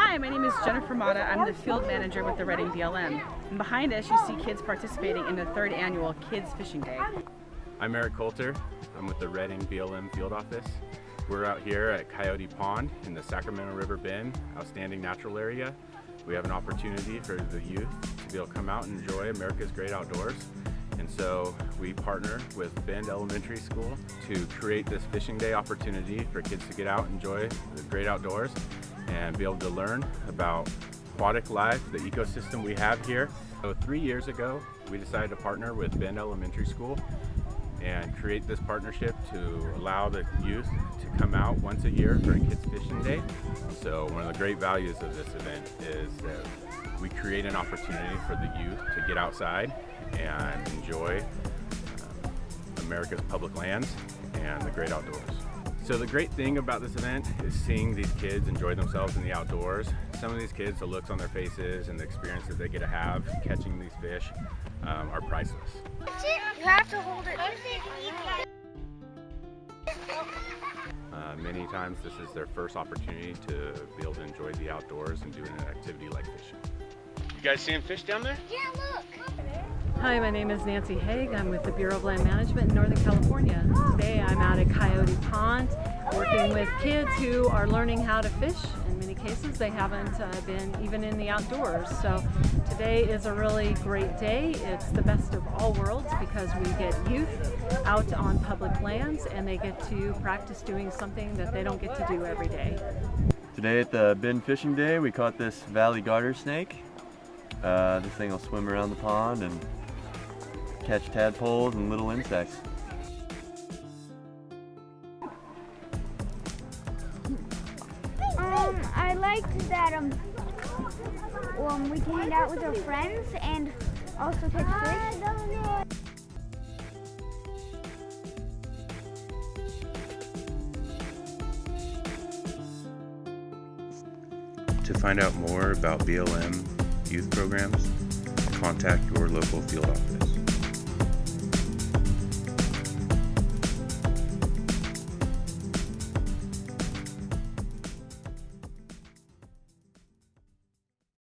Hi, my name is Jennifer Mata. I'm the field manager with the Redding BLM. And behind us, you see kids participating in the third annual Kids Fishing Day. I'm Eric Coulter. I'm with the Redding BLM field office. We're out here at Coyote Pond in the Sacramento River Bend, outstanding natural area. We have an opportunity for the youth to be able to come out and enjoy America's great outdoors. And so we partner with Bend Elementary School to create this fishing day opportunity for kids to get out and enjoy the great outdoors and be able to learn about aquatic life, the ecosystem we have here. So three years ago, we decided to partner with Bend Elementary School and create this partnership to allow the youth to come out once a year during Kids Fishing Day. So one of the great values of this event is that we create an opportunity for the youth to get outside and enjoy uh, America's public lands and the great outdoors. So the great thing about this event is seeing these kids enjoy themselves in the outdoors. Some of these kids, the looks on their faces and the experiences they get to have catching these fish um, are priceless. You have to hold it. Uh, many times this is their first opportunity to be able to enjoy the outdoors and doing an activity like fishing. You guys seeing fish down there? Yeah, look. Hi, my name is Nancy Haig. I'm with the Bureau of Land Management in Northern California. Today I'm out at Coyote Pond working with kids who are learning how to fish. In many cases they haven't uh, been even in the outdoors. So today is a really great day. It's the best of all worlds because we get youth out on public lands and they get to practice doing something that they don't get to do every day. Today at the Bend Fishing Day we caught this valley garter snake. Uh, this thing will swim around the pond and catch tadpoles and little insects. Um, I liked that um, um, we can hang out with our friends and also catch fish. To find out more about BLM youth programs, contact your local field office.